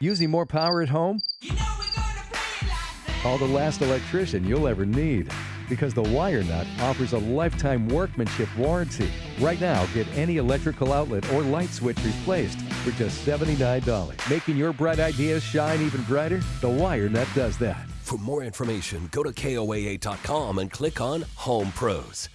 Using more power at home? Call the last electrician you'll ever need. Because the Wire Nut offers a lifetime workmanship warranty. Right now, get any electrical outlet or light switch replaced for just $79. Making your bright ideas shine even brighter? The Wire Nut does that. For more information, go to KOAA.com and click on Home Pros.